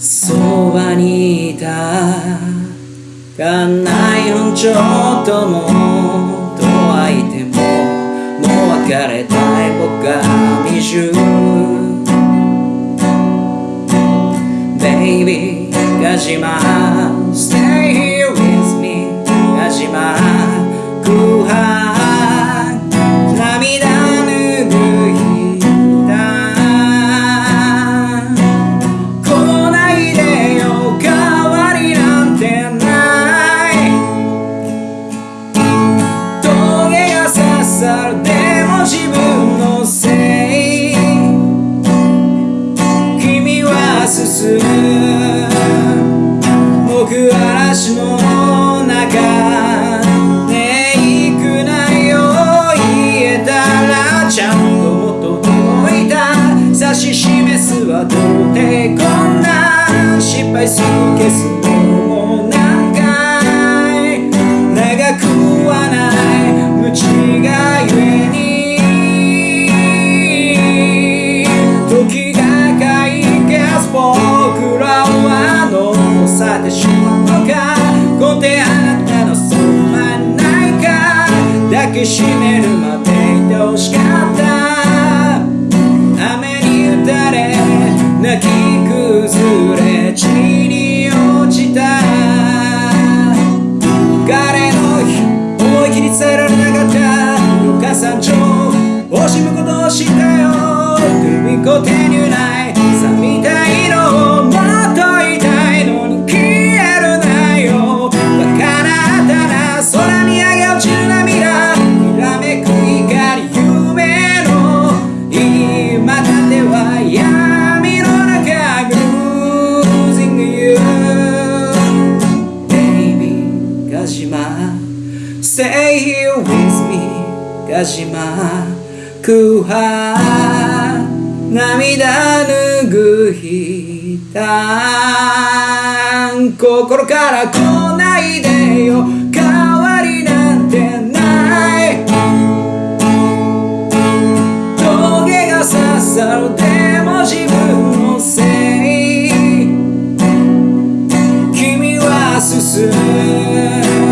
そばにいたがないのちょっともとはいてももう別れたい僕が未熟消すのも何回長くはない。無知がゆえに時が解決僕らは残されてしまうのか根底あなたのそばにないか抱きしめるまでいてほしかった山頂惜しむことをしたよ首こ手にないさみたいのをもっと言いたいのに消えるなよバカなあたな空見上げ落ちる涙きらめく光夢の今だっては闇の中 Losing you. Baby ガジマ Stay here with me. ガジマ空白涙拭いた心から来ないでよ。代わりなんてない。棘が刺さるでも自分のせい。君は進む。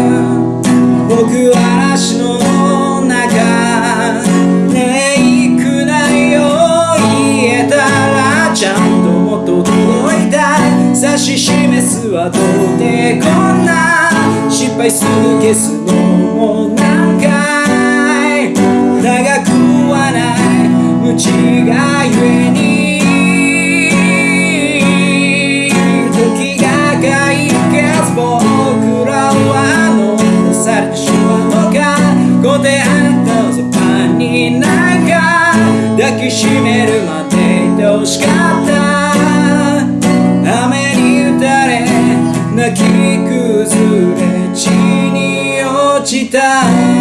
指し示すはどうでこんな失敗する消すのも何回。長くはない無知がゆえに。時が解決僕らは残されてしまうのか。こであなたのそばにないか抱きしめるまでいてほしかき崩れ地に落ちた。